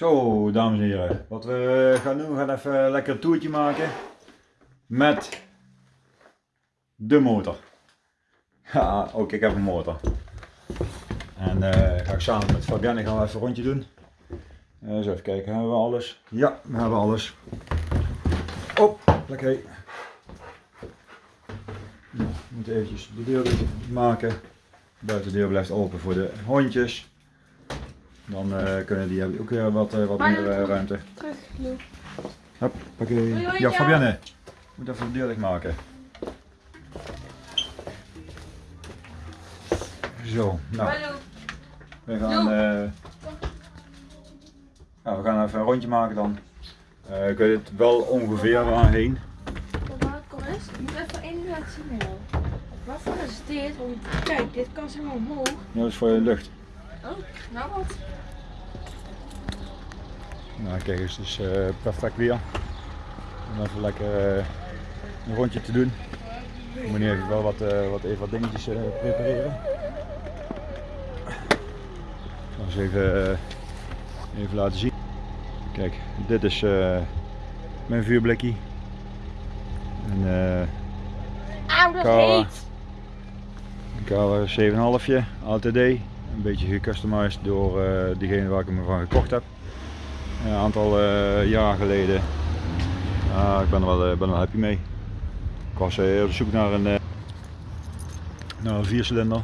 Zo, dames en heren. Wat we gaan doen, we gaan even een lekker toertje maken met de motor. Ja, ook ik heb een motor. En eh ga ik samen met Fabienne gaan even een rondje doen. Eh eens even kijken, hebben we alles? Ja, we hebben alles. Op, lekker. Nou, we moeten eventjes de deur maken. De buitendeur blijft open voor de hondjes. Dan eh, kunnen die hebben ook weer wat, eh, wat Maar meer eh, ruimte. Terug, Lou. Hop, oké. Ja. Fabienne. Moet even de deur dicht maken. Zo, nou, we gaan, eh, ja, we gaan even een rondje maken dan. Eh ik weet het wel ongeveer waarheen. Kom eens. Ik moet even één ding laten zien, Mel. Waarvoor is dit? Want kijk, dit kan helemaal omhoog. Ja, dat is voor je lucht. Oh, nou wat? Nou, kijk eens, het is eh, perfect weer. Om even lekker eh, een rondje te doen. Ik moet nu even wel wat, eh, wat, even wat dingetjes prepareren. Ik zal eens even, even laten zien. Kijk, dit is mijn eh Auw, dat Kawa. Kawa 7,5 ATD. Een beetje gecustomized door diegene waar ik hem van gekocht heb. Een aantal eh, jaar geleden. Ah, ik ben er wel, eh, ben er wel happy mee. Ik was eh, op zoek naar een, naar een viercilinder.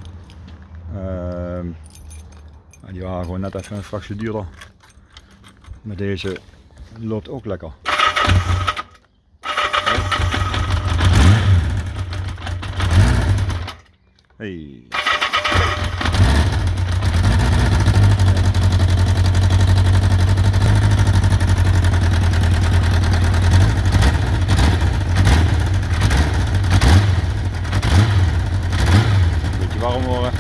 Ehm, die waren gewoon net even een fractie duurder. Maar deze loopt ook lekker. Hey. Beetje warm worden.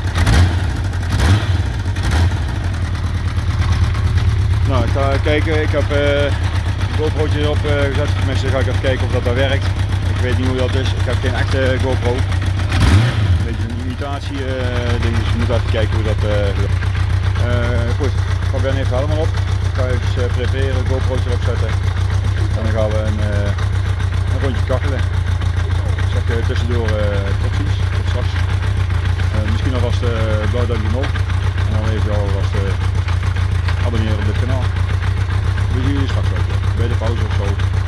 Nou, ik ga Ik heb eh een GoPro'tje erop eh, gezet. Tenminste, ga ik even kijken of dat daar werkt. Ik weet niet hoe dat is. Ik heb geen echte GoPro. Een beetje een imitatie eh, ding, dus we moeten even kijken hoe dat eh Eh, Goed, Fabian heeft helemaal op. Ik ga even uh, prepareren, GoPro's erop zetten. En dan gaan we een, eh, een rondje kachelen. Ik zeg eh, tussendoor eh tot ziens, tot straks. Eh, misschien alvast uh, blauw duimpje omhoog. En dan even alvast eh abonneren op dit kanaal. Bij de pauze of zo.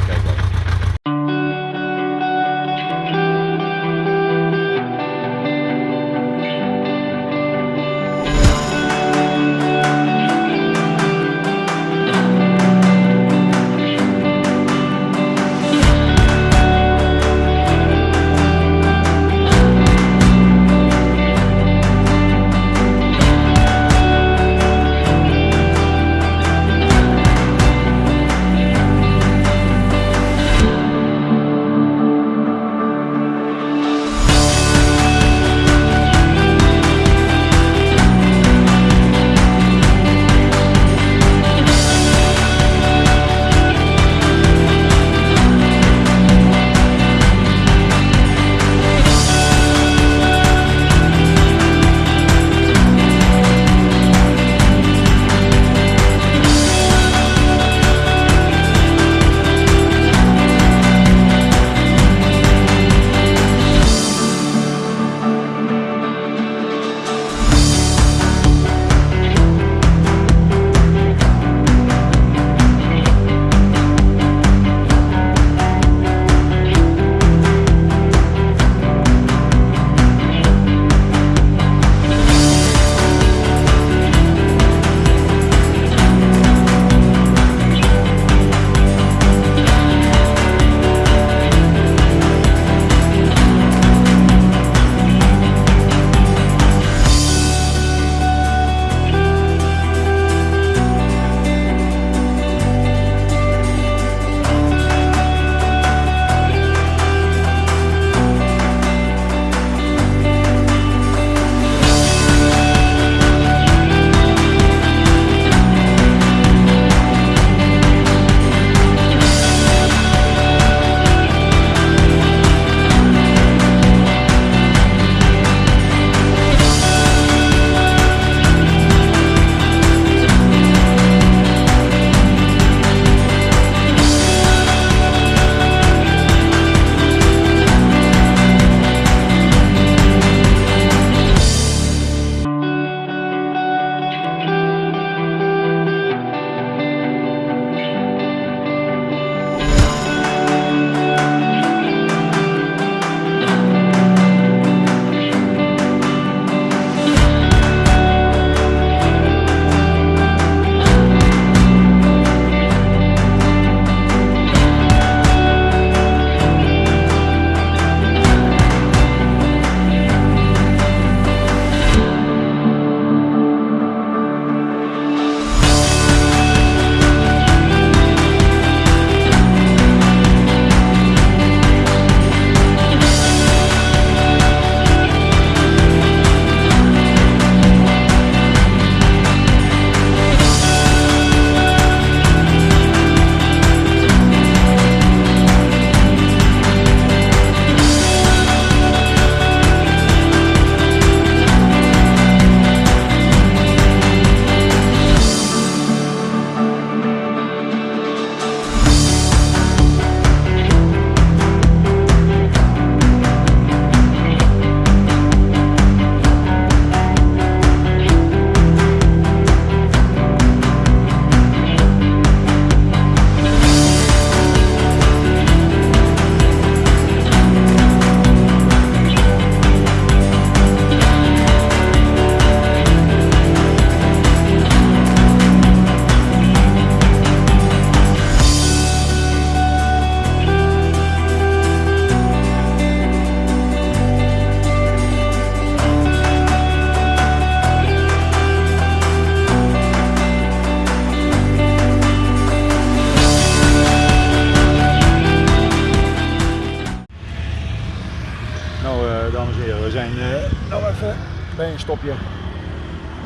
Stopje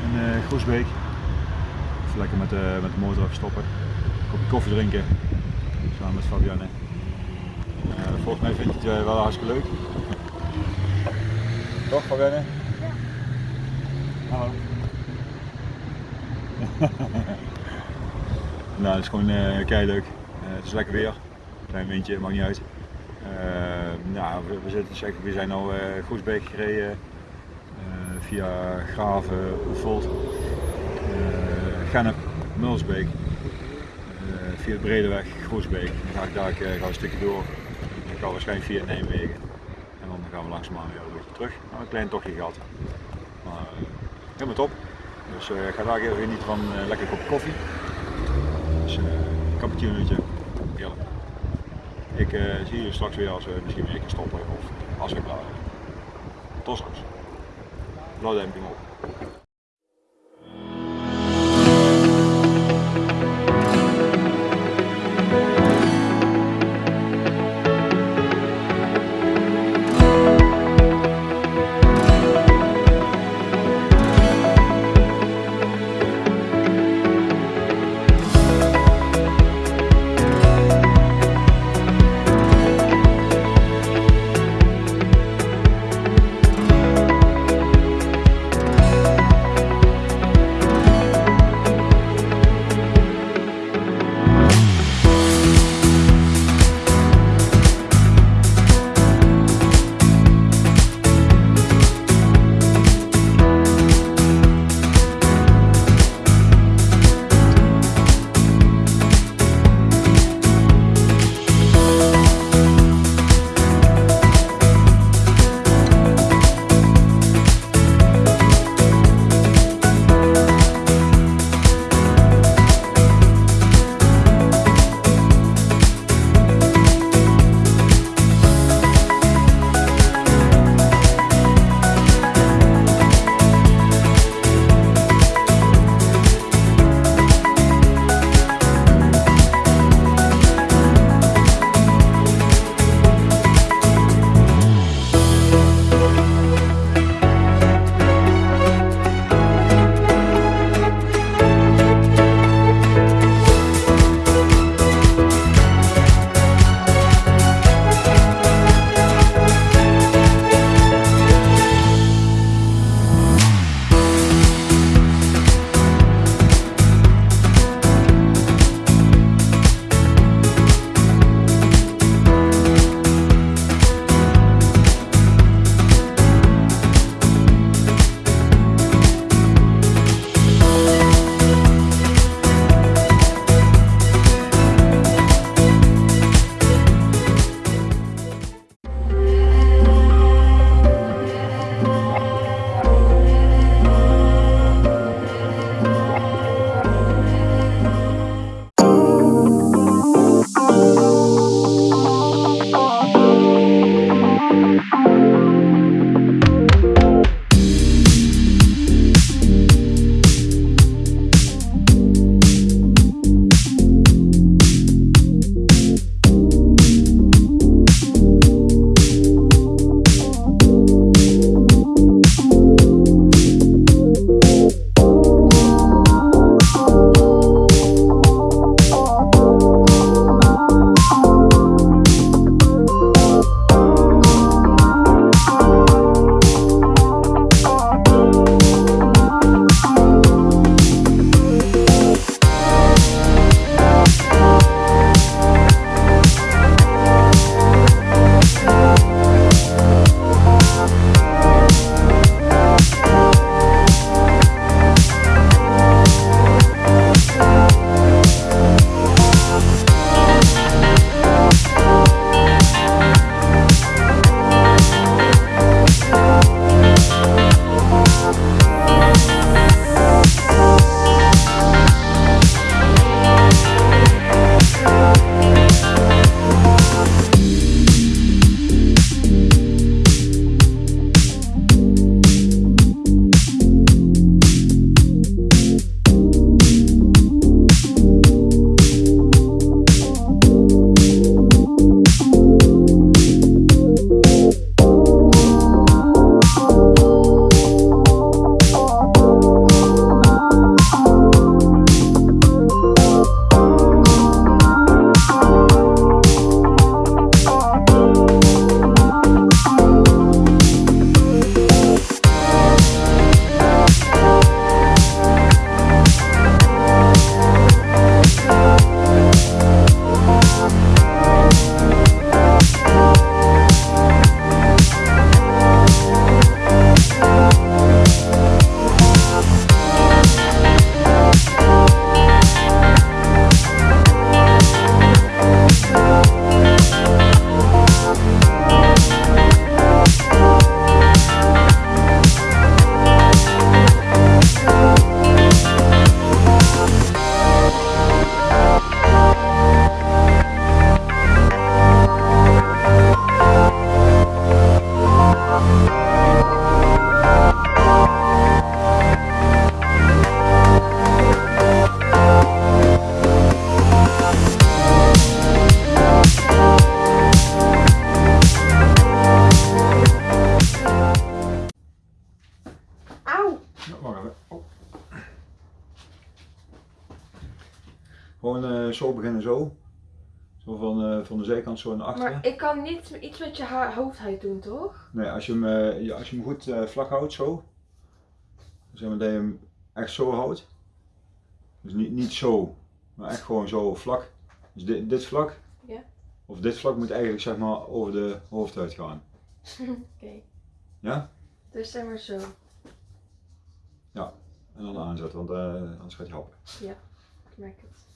in uh, Groesbeek. Even lekker met, uh, met de motor even stoppen. Een kopje koffie drinken. Samen met Fabienne. Uh, volgens mij vind je het wel hartstikke leuk. Toch Fabienne? Ja. Hallo. nou, het is gewoon uh, kei leuk. het is lekker weer. Klein windje, maakt niet uit. nou, we, we, zitten, we zijn al Groesbeek gereden via Graven, Oefeld, uh, Gennep, Mulsbeek, uh, via de Bredeweg, Groesbeek. Dan ga ik daar ga een stukje door. Gaan we waarschijnlijk via Nijmegen. En dan gaan we langzaamaan weer een beetje terug. Nou, een klein tochtje gehad. Maar helemaal top. Dus ik ga daar even genieten van een lekker kop koffie. Dus een cappuccinootje. Heerlijk. Ik zie jullie straks weer als we misschien weer stoppen of als we klaar zijn. Tot straks. Blauwduimpje op. Gewoon zo naar achteren. Maar ik kan niet iets met je hoofdhuid doen, toch? Nee, als je hem, eh, ja, als je hem goed eh, vlak houdt, zo. Zeg maar dat je hem echt zo houdt. Dus niet, niet zo, maar echt gewoon zo vlak. Dus dit, dit vlak. Ja. Of dit vlak moet eigenlijk zeg maar over de hoofdhuid gaan. Oké. Ja? Dus zeg maar zo. En dan aanzetten, want eh, anders gaat hij happen. Ik merk het.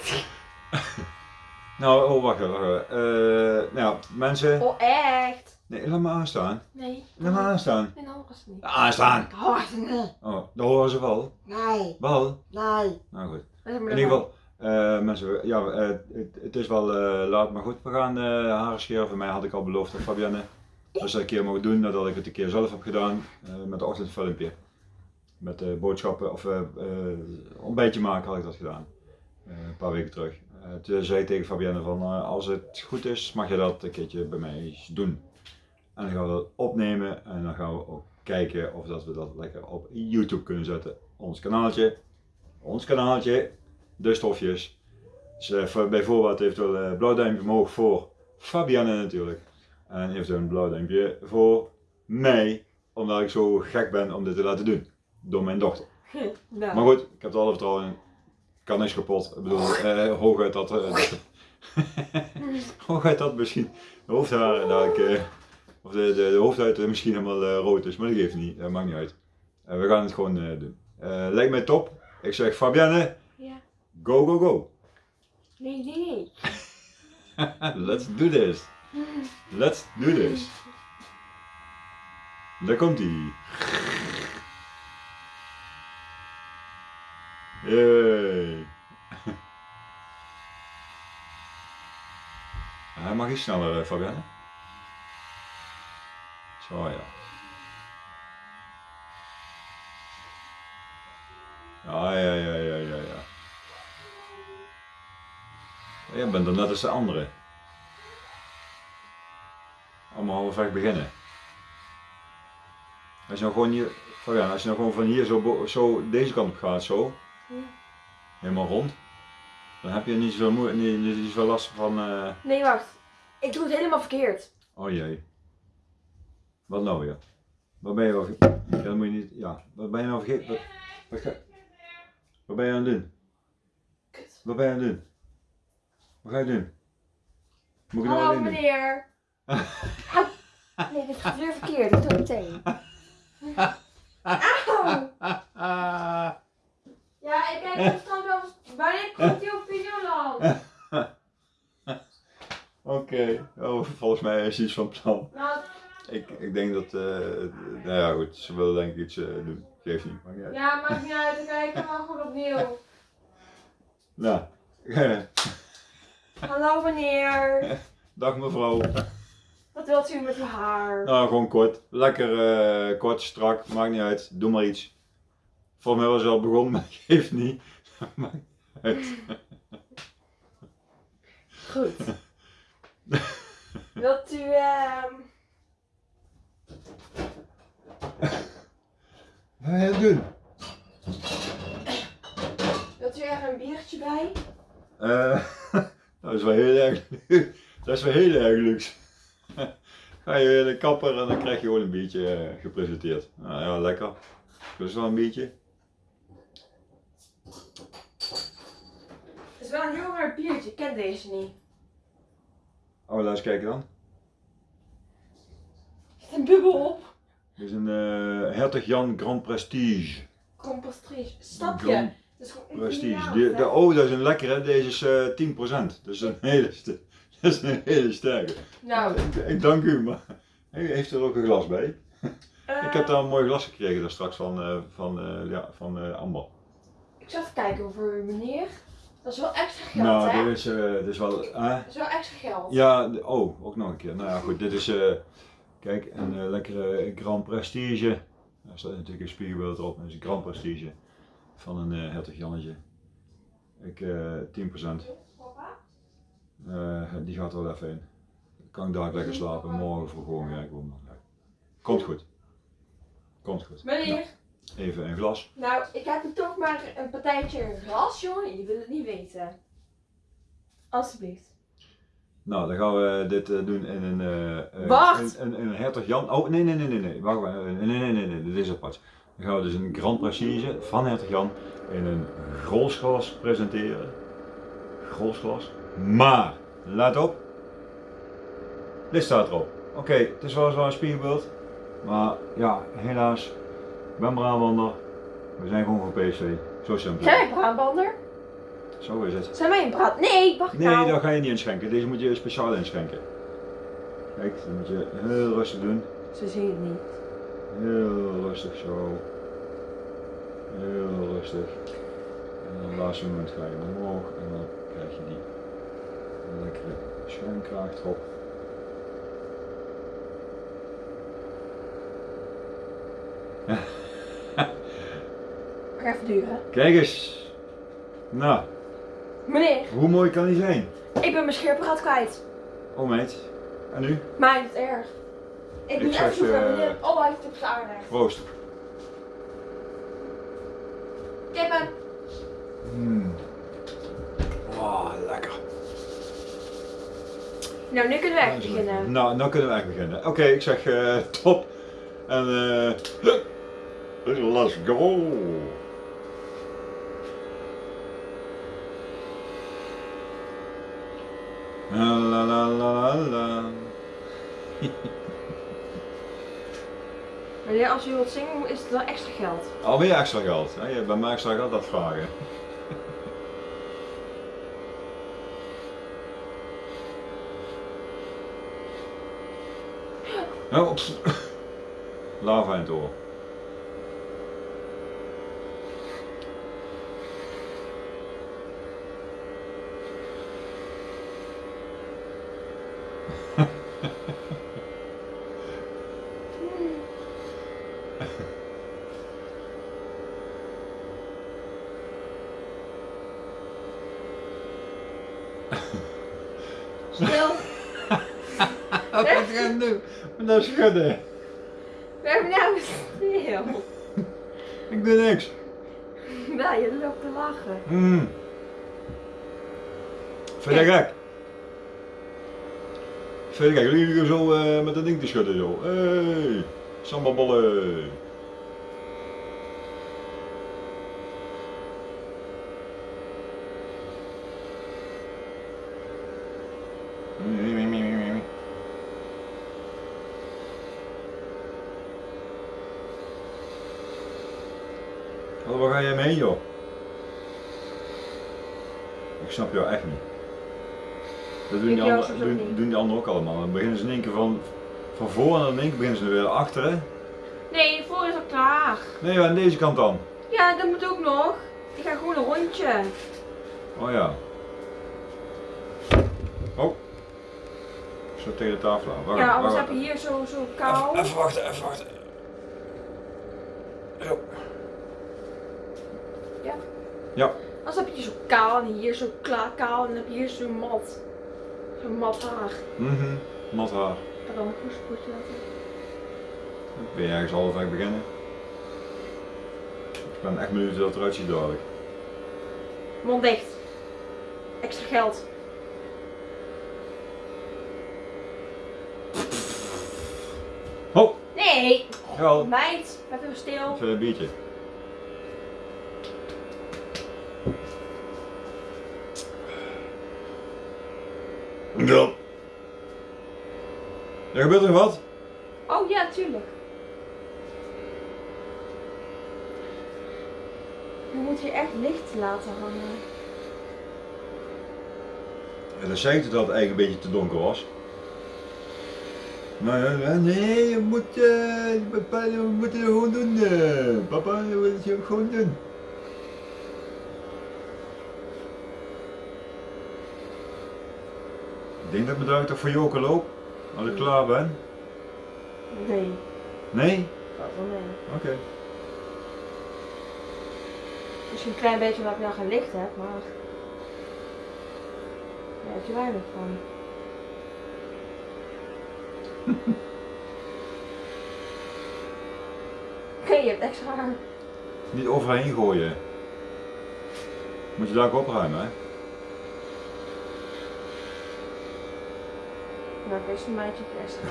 Nou, oh wacht even. wacht even. Eh, nou mensen. Oh, echt? Nee, laat me aanstaan. Nee. Laat me aanstaan. Nee, dan was het niet. Aanstaan! Oh, nee. Oh, dat horen ze wel. Nee. Wel? Nee. Nou goed. In ieder geval, eh, mensen, ja, eh, het, het is wel laat, maar goed, we gaan haren scheren. Voor mij had ik al beloofd aan Fabienne dat ze een keer mogen doen nadat ik het een keer zelf heb gedaan met de ochtendfilmpje. Met boodschappen of ontbijtje maken had ik dat gedaan. Eh, een paar weken terug. Eh, toen zei ik tegen Fabienne van eh, als het goed is mag je dat een keertje bij mij doen. En dan gaan we dat opnemen en dan gaan we ook kijken of dat we dat lekker op YouTube kunnen zetten. Ons kanaaltje, ons kanaaltje, de stofjes. Dus voor- bij voorbaat eventueel een blauw duimpje omhoog voor Fabienne natuurlijk. En eventueel een blauw duimpje voor mij, omdat ik zo gek ben om dit te laten doen. Door mijn dochter. Nou. Maar goed, ik heb er alle vertrouwen in. Kan niks kapot. Ik bedoel, eh, hooguit dat... eh, dat- hooguit dat misschien de hoofdharen dadelijk... eh, of de, de, de hoofdhuid misschien helemaal eh, rood is, maar dat geeft niet. Dat maakt niet uit. Eh, we gaan het gewoon doen. Lijkt mij top. Ik zeg Fabienne, Ja. go go go. Nee, nee, nee. Let's do this. Let's do this. Daar komt ie. Yay. Hij mag iets sneller, eh, Fabienne. Zo ja. Ja, ja, ja, ja, ja, ja. Jij bent er net als de andere. Allemaal halfweg beginnen. Als je nou gewoon hier, Fabian, als je nou gewoon van hier zo, zo deze kant op gaat, zo, Ja. helemaal rond, dan heb je niet zoveel, moe- niet, niet zoveel last van, eh, Nee, wacht. Ik doe het helemaal verkeerd. oh jee. Wat nou weer? Wat ben je wel, dat moet je niet, ja, wat ben je nou vergeten? Wat, wat, ga- wat ben je aan het doen? Kut. Wat ben je aan het doen? Wat ga je doen? Moet ik nou Hallo doen? meneer. Nee, dit gaat weer verkeerd. Ik doe het meteen. Auw. Ja, ik kijk op stand wel. Wanneer komt die op Videoland? Oké, oh, volgens mij is iets van plan. Nou, Ik, ik denk dat, eh, nou ja goed, ze willen denk ik iets eh, doen. Geeft niet, maakt niet uit. ja, maakt niet uit. Ik kijk hem wel goed opnieuw. Nou, Hallo meneer. dag mevrouw. Wat wilt u met uw haar? Nou, gewoon kort. Lekker eh, kort, strak, maakt niet uit. Doe maar iets. Volgens mij was het al begonnen, maar geeft niet. Maakt niet uit. Goed. Wilt u, ehm Wat ga je doen? wilt u er een biertje bij? Eh, dat is wel heel erg Dat is wel heel erg luxe. Ga je naar de kapper en dan krijg je gewoon een biertje eh, gepresenteerd. Nou ja, lekker. Dus wel een biertje. Het is wel een heel raar biertje. Ik ken deze niet. Oh, laat eens kijken dan. Er zit een bubbel op. Dit is een eh Hertog Jan Grand Prestige. Compostrage. Snap je? Grand Dat is gewoon Prestige. Die- de, oh, dat is een lekkere. Deze is eh 10%. Dat is een hele, dat is een hele sterke. Nou, Ik, ik dank u, maar heeft er ook een glas bij. Ik heb daar een mooi glas gekregen daar straks van, eh, van, eh, ja, van eh, Amber. Ik zal even kijken voor u, meneer. Dat is wel extra geld, nou, hè? dit is, eh, dit is wel... eh, Dat is wel extra geld. ja, oh, ook nog een keer. Nou ja, goed, dit is... eh, kijk, een lekkere Grand Prestige. Daar staat natuurlijk een spiegelbeeld erop. Dat is een Grand Prestige van een eh Hertog Jannetje. Ik, eh 10%. Papa? Eh, die gaat er wel even in. Kan ik daar lekker slapen, morgen voor gewoon werken. om- Komt goed. Komt goed. Meneer, Even een glas. Nou, ik heb er toch maar een partijtje ras, jongen. Je wil het niet weten. Alsjeblieft. Nou, dan gaan we dit eh, doen in een... eh, eh, Wacht! Een, een, een hertog Jan... Oh, nee, nee, nee, nee, nee. Wacht maar. Nee, nee, nee, nee, nee. Dit is apart. Dan gaan we dus een Grand Prestige van hertog Jan in een grolsglas presenteren. Grolsglas. Maar, let op. Dit staat erop. Oké, het is weliswaar een spiegelbeeld. Maar ja, helaas. Ik ben brabander. We zijn gewoon van PSV. Zo simpel. Zijn wij braadbander? Zo is het. Zijn wij een braad? Nee, wacht Nee, nou. dat ga je niet inschenken. Deze moet je speciaal inschenken. Kijk, dat moet je heel rustig doen. Ze zien het niet. Heel rustig zo. Heel rustig. En dan op het laatste moment ga je omhoog en dan krijg je die lekkere schuimkraag erop. Even duren. Kijk eens. Nou, Meneer, hoe mooi kan die zijn? ik ben mijn scheerpraat kwijt. Oh meid. En nu? Maar niet erg. Ik Ik moet even zoeken eh, meneer. Oh, hij heeft het op zijn aardig. Proost. Kippen. Mm. Oh, lekker. Nou, nu kunnen we echt beginnen. Nou, dan kunnen we echt beginnen. Oké, ik zeg eh, top. En eh let's go. La la la la. Meneer, als u wilt zingen, is het wel extra geld. Alweer extra geld. Hè? Je bij mij extra geld dat vragen. Oh. Lava in het. Stil. Wat ga je doen? Nou schudden. We hebben nou stil. Ik doe niks. Nou, je loopt te lachen. Mm. Vind je gek? Vind je gek? Jullie zo eh, met dat ding te schudden zo. Hey, sambabollen. Wat, joh? Ik snap jou echt niet. Dat doen Ik die, anderen, doen, die anderen ook allemaal. Dan beginnen ze in één keer van, van voor en dan in één keer beginnen ze weer achter hè? Nee, voor is al klaar. Nee, aan deze kant dan. Ja, dat moet ook nog. Ik ga gewoon een rondje. Oh ja. Oh. Zo tegen de tafel aan. Wacht, Ja, anders wacht. heb je hier zo, zo kou. Even, even wachten, even wachten. Zo. Ja. Ja. Anders heb je zo kaal en hier zo kaal en dan heb je hier zo mat. Zo mat haar. Mhm. Nat haar. Ik ga dan een goed spoedje laten. Ben je ergens halfweg beginnen? Ik ben echt benieuwd hoe dat eruit ziet dadelijk. Mond dicht. Extra geld. Oh! Nee! Jawel. Meid, even stil. Even een biertje. Ja. Er gebeurt er wat? Oh ja, tuurlijk. Je moet hier echt licht laten hangen. En dan zei ik dat het eigenlijk een beetje te donker was. Maar ja, nee, je moet, eh, papa, we moeten het gewoon doen. eh. Papa, we moeten het gewoon doen. Denk dat ik me toch voor Joker loop, als ik klaar ben. Nee. Nee? Oh nee. Oké. Misschien een klein beetje omdat ik nou geen licht heb, maar... Ja, heb je weinig van. Oké, je hebt extra haar. Niet overheen gooien. Moet je daar ook opruimen, hè? Nou, ik is een maatje plastic.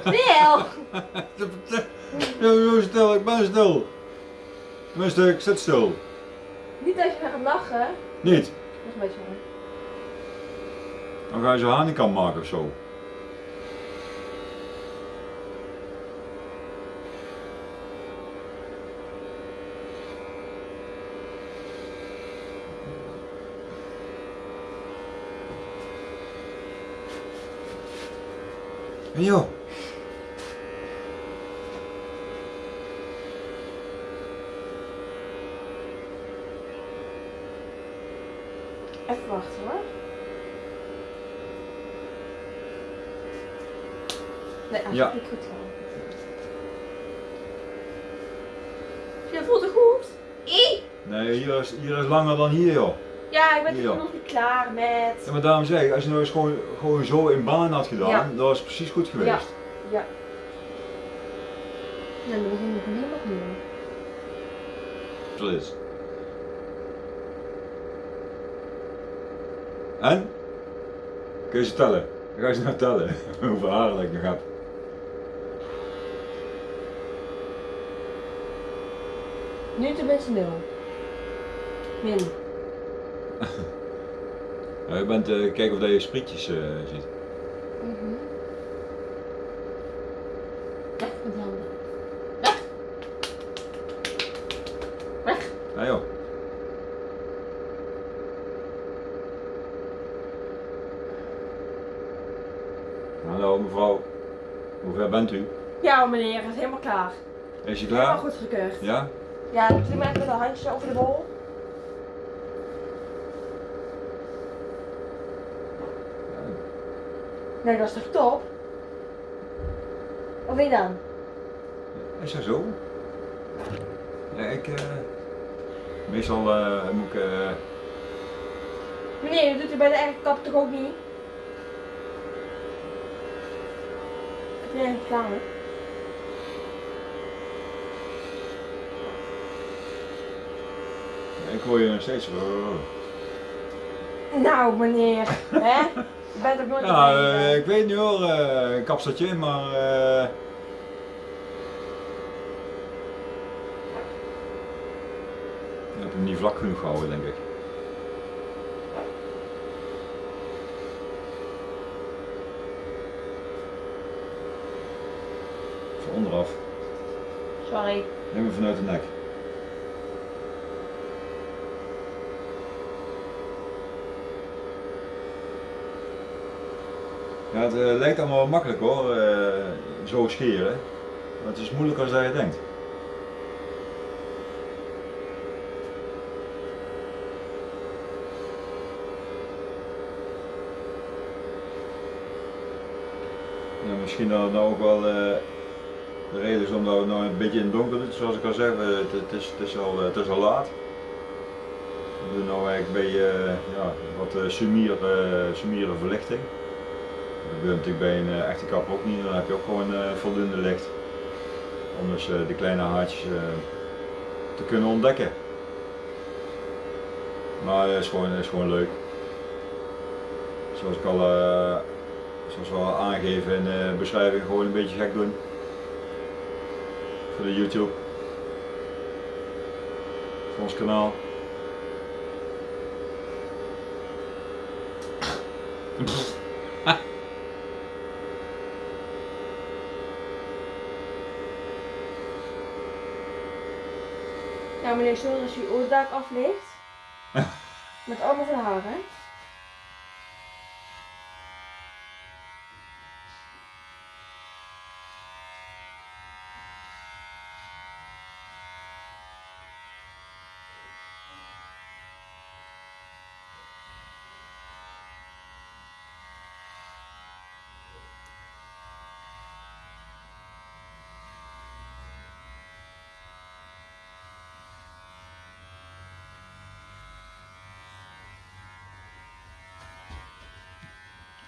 Stil! Ja, stil, ik ben stil. Tenminste, ik zit stil. Niet als je gaat lachen. Niet. Dat is een beetje mooi. Dan ga je zo hanenkam maken of zo. En joh. Even wachten hoor. Nee, hij Ja. niet goed. Je voelt het goed? I! Nee, hier is, hier is langer dan hier joh. Ja, ik ben Ja. nog niet klaar met. Ja, maar daarom zeg ik, als je nou eens gewoon, gewoon zo in baan had gedaan, Ja. dat was precies goed geweest. Ja. Ja. Nou, dan we gewoon helemaal opnieuw. Is. En? Kun je ze tellen? Dan ga je ze nou tellen. Hoeveel haren ik nog heb. Nu tenminste nul. Min. Ja, je bent eh, kijken of dat je sprietjes eh, ziet. Mhm. Weg met die handen. Weg! Joh. Hallo mevrouw. Hoe ver bent u? Ja meneer, het is helemaal klaar. Is je Helemaal klaar? goed gekeurd. Ja? Ja, ik klim even met de handjes over de bol. Nee, dat is toch top? Of wie dan? Is dat zo? Ja, ik... eh, meestal eh, moet ik... eh, Meneer, dat doet u bij de eigen kap toch ook niet? Ik ben eigenlijk klaar, hè? ik hoor je nog steeds... Nou, meneer, hè? Je bent ook nooit Ja, eh, ik weet niet hoor, eh, een kapseltje, maar... eh, Ik heb hem niet vlak genoeg gehouden, denk ik. Van onderaf. Sorry. Neem hem vanuit de nek. Ja, het eh, lijkt allemaal makkelijk hoor, eh, zo scheren. Maar het is moeilijker dan je denkt. Ja, misschien dat het nou ook wel eh, de reden is omdat we nou een beetje in het donker doen, zoals ik al zei, het, het, is, het, is al, het is al laat. We doen nou eigenlijk eh, ja, wat sumier, sumiere verlichting. Gebeurt natuurlijk bij een eh, echte kapper ook niet, dan heb je ook gewoon eh, voldoende licht. Om dus eh, de kleine haartjes te kunnen ontdekken. Maar het is gewoon, is gewoon leuk. Zoals ik al, zoals we aangeven in de beschrijving, gewoon een beetje gek doen. Voor de YouTube. Voor ons kanaal. meneer, sorry als u oordak af ligt. Met allemaal van haren.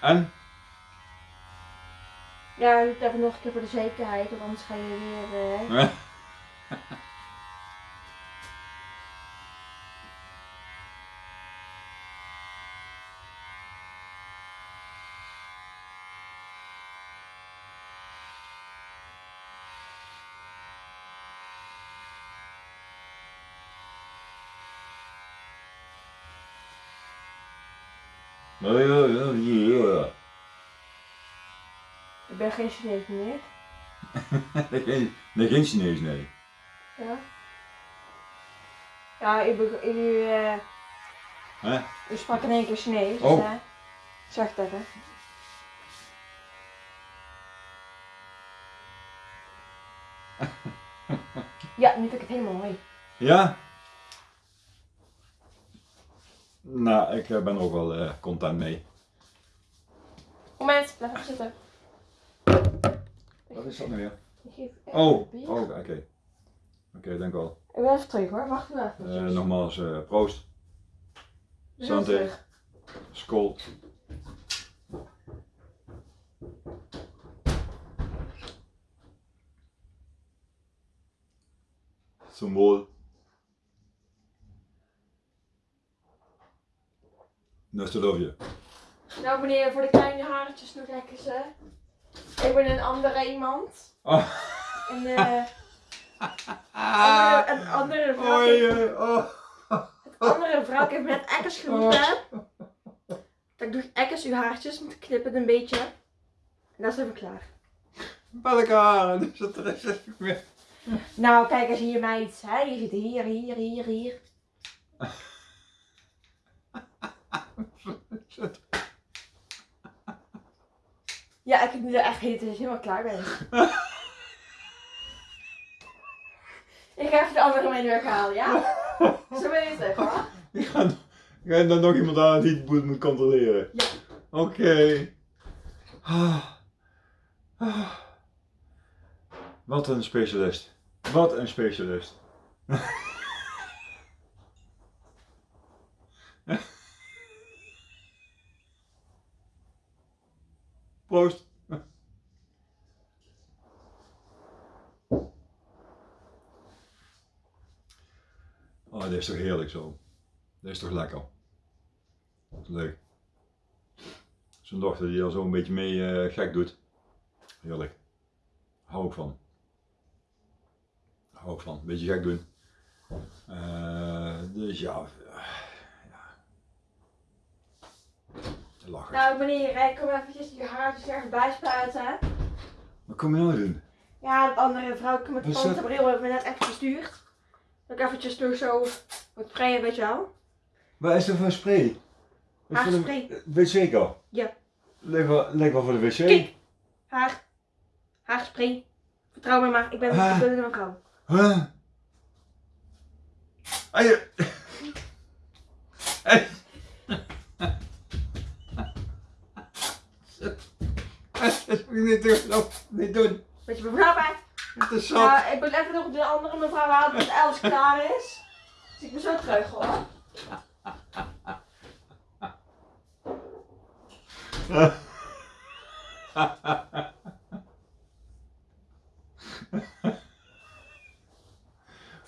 En? Ja, doet even nog een keer voor de zekerheid, want anders ga je weer... eh, Ik ben geen Chinees meer. Nee, geen, nee, geen Chinees, nee. Ja. Ja, u, beg- u, eh, Hè? sprak in één keer Chinees. Dus, Oh. eh, zeg het even. Ja, nu vind ik het helemaal mooi. Ja? Nou, ik eh, ben er ook wel eh, content mee. Moment, blijf even zitten. Wat is dat nou weer? Oh, oh oké. Oké, dank wel. Ik ben even terug hoor, wacht even. Eh nogmaals, proost. Santé. Skol. Symbool. Nostalgie. Nou meneer, voor de kleine haartjes nog lekker ze. Ik ben een andere iemand. Oh. En eh... andere, een andere vrouw. Oh. andere vrouw heeft me net ekkers geroepen. Dat ik doe ekkers uw haartjes moet knippen een beetje. En dan zijn we klaar. Welke haren? Dus dat er is het meer. Nou, kijk eens hier meid. Hè? Je zit hier, hier, hier, hier. Ja, ik heb nu echt heet, dat helemaal klaar ben. ik ga even de andere mee weghalen, ja? Zo ben je terug hoor. Ik ga, ik ga dan nog iemand aan die het boet moet controleren. Ja. Oké. Ah. Ah. Wat een specialist. Wat een specialist. Proost. Oh, dit is toch heerlijk zo. Dit is toch lekker. Leuk. Zo'n dochter die al zo een beetje mee eh, gek doet. Heerlijk. Hou ik van. Hou ik van. Beetje gek doen. Eh, dus ja. Lachen. Nou meneer, ik kom eventjes je haartjes ergens bijspuiten. Wat kom je nou doen? Ja, dat andere vrouwtje met de dat? panterbril heeft me net even gestuurd. Dat ik eventjes door zo wat sprayen, weet je wel. Wat is er voor spray? De- Haarspray. Wc wel? Ja. Leg wel, wel voor de wc. Kijk. Haar. Haarspray. Vertrouw me maar, ik ben, Ah. een vrouw. Huh? Ah, je... Hey. Dat moet je niet doen. Niet doen. Weet je mevrouw bij? Zat. Ik ben even nog de andere mevrouw halen dat alles klaar is. Dus ik ben zo terug hoor.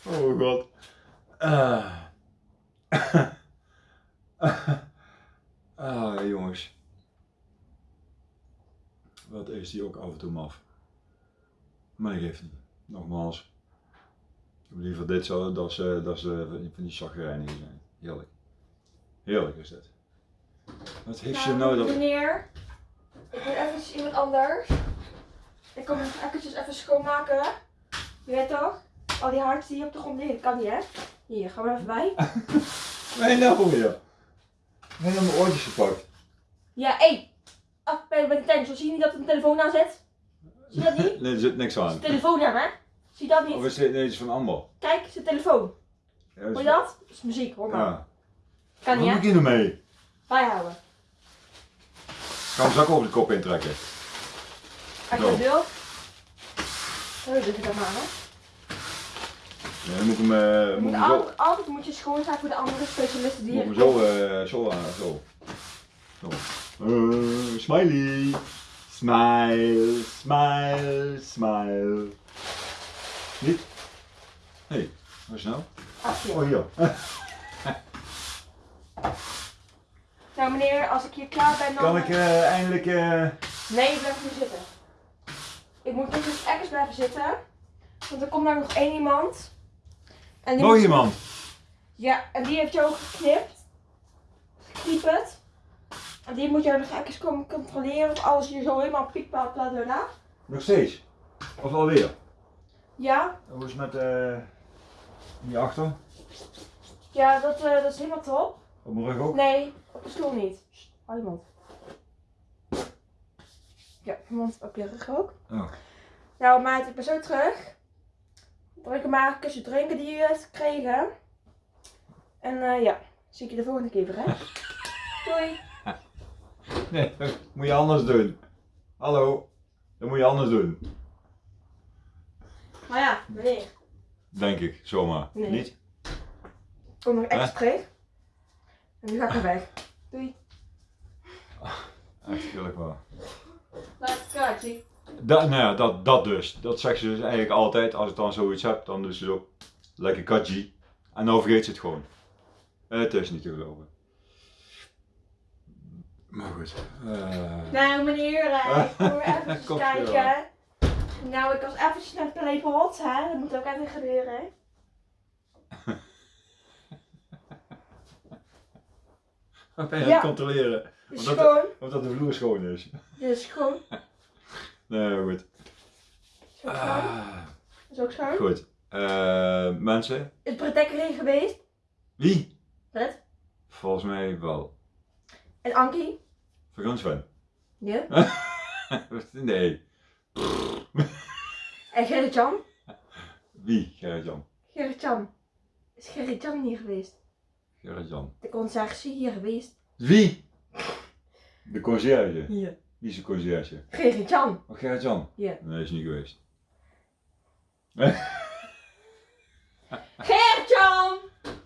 Oh god. Ah. ah, jongens. Wat is die ook af en toe maf. Maar ik geeft niet. Nogmaals. Ik heb liever dit zo, dat ze, dat ze van die chagrijnigen zijn. Heerlijk. Heerlijk is dit. Wat heeft ze nou dat... Meneer, ik ben even iemand anders. Ik kom even eventjes even schoonmaken. Je weet toch? Al die haartjes die op de grond liggen, kan niet hè? Hier, gaan we er even bij. Nee, nou. Ik heb mijn oortjes gepakt. Ja, hé! Af bij bij de tensel. Zie je niet dat er een telefoon aan zit? Zie je dat niet? Nee, er zit niks aan. Zijn telefoon aan, hè? Zie je dat Of niet? is dit nee, het is van Amber? Kijk, zijn telefoon. Ja, Hoor je dat? Dat is muziek, hoor maar. Ja. Kan niet, moet hè? nou mee? Bijhouden. Gaan we zak over de kop intrekken. Als je Zo. dat wilt. Zo doe je dat maar, hè? Ja, dan moet ik hem, eh, Je moet moet hem zo, altijd, moet je schoon zijn voor de andere specialisten die moet ik hem zo, eh, zo zo. Zo. Smiley. Smile, smile, smile. Niet? Hé, hey, wat is nou? Ach. Oh, hier. Nou meneer, als ik hier klaar ben dan... Kan ik eh, eindelijk... eh, Nee, ik blijf nu zitten. Ik moet dus even blijven zitten. Want er komt nou nog één iemand. En die moet- iemand? Ja, en die heeft jou geknipt. Geknieperd. En die moet jou nog even komen controleren of alles hier zo helemaal piekpaal bla. Nog steeds? Of alweer? Ja, Hoe is het met eh die achter? ja dat, eh, dat is helemaal top. Op mijn rug ook? Nee, op de stoel niet. Hou je mond. Ja, mond op je rug ook. Oh. Nou maat, ik ben zo terug. Drink maar een kusje drinken die je hebt gekregen. En eh, ja, zie ik je de volgende keer weer hè. Doei. Nee, dat moet je anders doen. Hallo, dat moet je anders doen. Maar ja, meneer. Denk ik, zomaar. Nee. Niet? Ik kom nog extra terug. En nu ga ik weer weg. Doei. Echt heerlijk waar. Laat kaartje. Dat, nou ja, dat, dat dus. Dat zegt ze dus eigenlijk altijd. Als ik dan zoiets heb, dan doet ze zo. Lekker katji. En dan vergeet ze het gewoon. Het is niet te geloven. Maar goed. eh, Nou meneer, eh, ik kom even kijken. Nou, ik was eventjes naar Playpot, hè. Dat moet ook even gebeuren. Wat ben je Ja. aan het controleren? Wat schoon. Of dat de vloer schoon is. Dit is schoon. Nee, goed. Is ook schoon. Ah, Is ook schoon. goed. Eh, mensen. Is Brett Dekker erin geweest? Wie? Brett? Volgens mij wel. En Ankie? Sven. Ja. nee. En Gerrit-Jan? Wie? Gerrit-Jan. Gerrit-Jan. Is Gerrit-Jan hier geweest? Gerrit-Jan. De conciërge hier geweest? Wie? De conciërge. Hier. Wie is de conciërge? Gerrit-Jan. Oh, Gerrit-Jan? Ja. Nee, is niet geweest. Gerrit-Jan!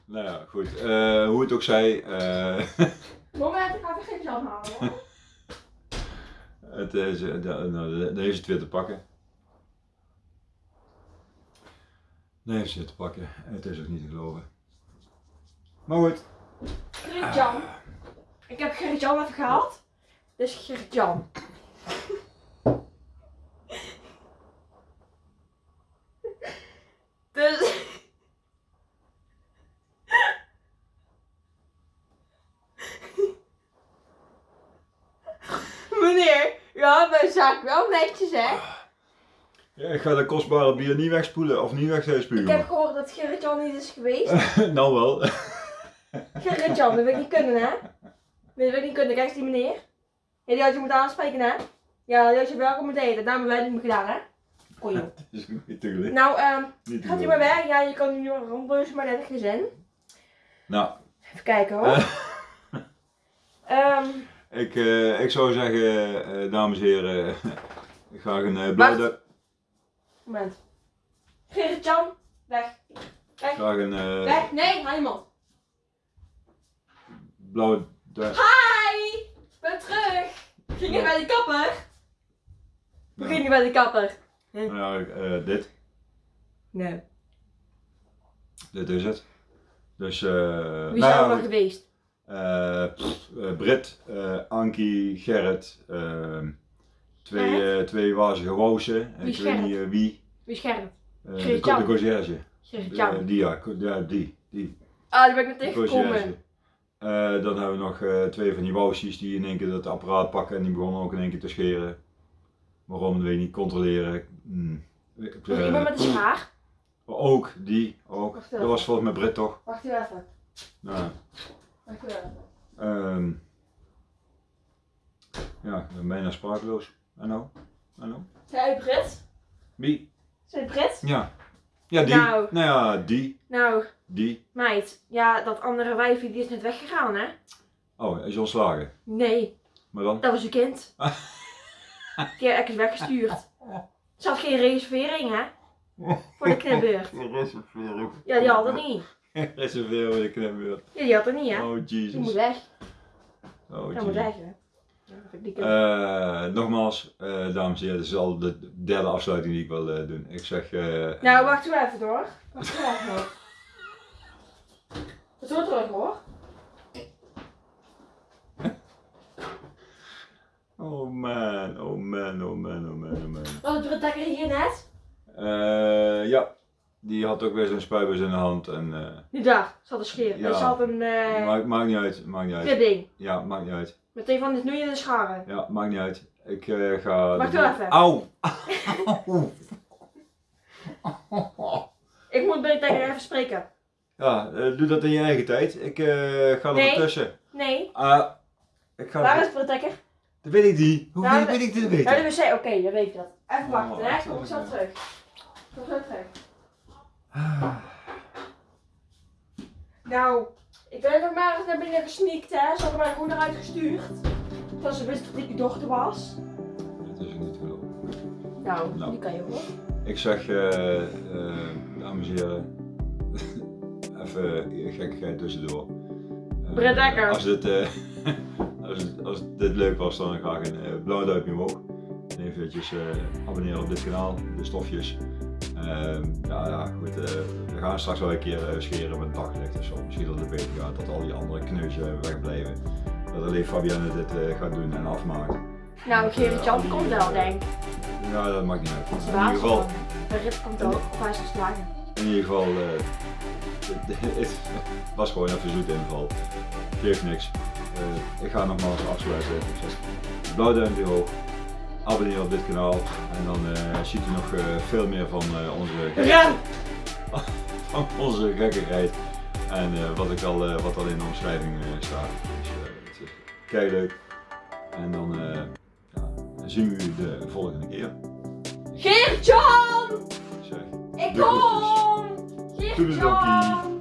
Nou ja, goed. Eh, hoe het ook zij. eh, Moment, ik ga even Gerrit-Jan halen. hoor. het is, eh, da- nou, heeft ze het weer te pakken. Dan heeft ze te pakken. Het is ook niet te geloven. Maar goed. Gerrit-Jan. Ik heb Gerrit-Jan even gehaald. Dus Gerrit-Jan. dus... Meneer, u had mijn zak wel netjes hè? Ja, ik ga dat kostbare bier niet wegspoelen of niet Ik heb gehoord dat Gerrit-Jan niet is geweest. nou wel. Gerrit-Jan, dat wil ik niet kunnen hè? Dat wil ik niet kunnen, kijk eens die meneer. Ja, die had je moeten aanspreken hè? Ja, die had je welkom moeten eten, dat hebben wij niet gedaan hè? Kon je. Is niet te. Nou, ehm, te gaat u maar weg? Ja, je kan nu rondbeuzen, maar net geen zin. Nou, Even kijken hoor. Eh. Ehm, ik, eh, ik zou zeggen, eh, dames en heren, graag een eh blauwe, moment. Gerrit-Jan, weg. Weg. graag een eh, Weg. Nee, haal je mond. blauwe. Hi! Ik ben terug. Ging je bij de kapper? We gingen bij de kapper. Nou, eh, dit, Nee. dit is het. Dus, eh Wie nou ja, er nog geweest? Eh, pff, eh, Brit, eh, Ankie, Gerrit, ehm, twee, eh, twee wazige wozen. Wie is Ik weet niet wie. Wie Gerrit? Eh, de, de conciërge. Eh, die ja, die. die. Ah, daar ben ik met de tegengekomen. Eh, dan hebben we nog twee van die woosjes die in één keer dat apparaat pakken en die begonnen ook in één keer te scheren. Waarom, dat weet ik niet, controleren. Nog eh, iemand met een schaar? Ook, die, ook. Wacht Dat was volgens mij Brit toch? Wacht even. Nou, Wacht even. ehm ja, ik ben bijna sprakeloos. Zijn u Brit? Wie? Zijn u Brit? Ja. Ja, die. Nou. Nou ja, die. Nou, Die. meid. Ja, dat andere wijfje die is net weggegaan, hè? Oh, is ontslagen. Nee, Maar dan? dat was uw kind. Die heb ik eens weggestuurd. Ze had geen reservering, hè? Voor de knipbeurt. Reserveren. Ja, die had het niet. Reserveren voor de knipbeurt. Ja, die had het niet, hè? Oh, Die moet Jesus. weg. Oh, Die moet Jesus. weg, hè? Eh, nogmaals, eh, dames en heren, dit is al de derde afsluiting die ik wil eh, doen. Ik zeg... nou, wacht u even door. Wacht u even. Het terug hoor. Oh man, oh man, oh man, oh man, oh man. Wat is de hier net? Ja, die had ook weer zo'n spuibus in de hand en... Die daar, ze had een scheer. Ja. Ze had een maakt, maakt niet uit, maakt niet uit. klipping. Ja, maakt niet uit. Met een van die snoeien en scharen. Ja, maakt niet uit. Ik eh, ga... Wacht de- wel even. Auw! Ik moet bij de Dekker even spreken. Ja, eh, doe dat in je eigen tijd. Ik eh, ga er Nee. wel tussen. Nee, Ah, ik ga waar is de Dekker? Dat weet ik niet. Hoe Nou, weet, ik dit Ja, weten? de wc, oké, dan weet ik dat. Even wachten, Oh, hè? wacht, Kom ik zo terug. Kom zo terug. Ah, Nou, ik ben nog maar eens naar binnen gesneakt, hè? Ze hadden mijn moeder uitgestuurd. Terwijl ze wist dat ik uw dochter was. Dat is niet te geloven. Nou, Nou. die kan je hoor. Ik zeg, eh, eh, dames en heren, even gekkigheid tussendoor. Eh, Brett Dekker. Als, dit, eh, als, het- als dit leuk was, dan graag een eh, blauw duimpje omhoog. En eventjes eh, abonneren op dit kanaal, de stofjes. Ehm, ja, ja, goed. eh, we gaan straks wel een keer eh, scheren met daglicht of zo. Misschien dat het beter gaat, dat al die andere kneuzen wegblijven. Dat alleen Fabienne dit eh, gaat doen en afmaakt. Nou, ik geef het je hand komt wel, denk ik. Ja, dat maakt niet uit. In ieder geval, De rit komt ook, of hij is geslagen. in ieder geval het, was gewoon even een inval. Geeft niks. Ik ga nogmaals afsluiten. Blauw duimpje hoog. Abonneer op dit kanaal. En dan eh, ziet u nog eh, veel meer van eh, onze, Ren! van onze gekkigheid. En wat, ik al, wat al in de omschrijving staat. Dus het is kei leuk. En dan ja, zien we u de volgende keer. Geert-Jan! Ik kom! Geert-Jan!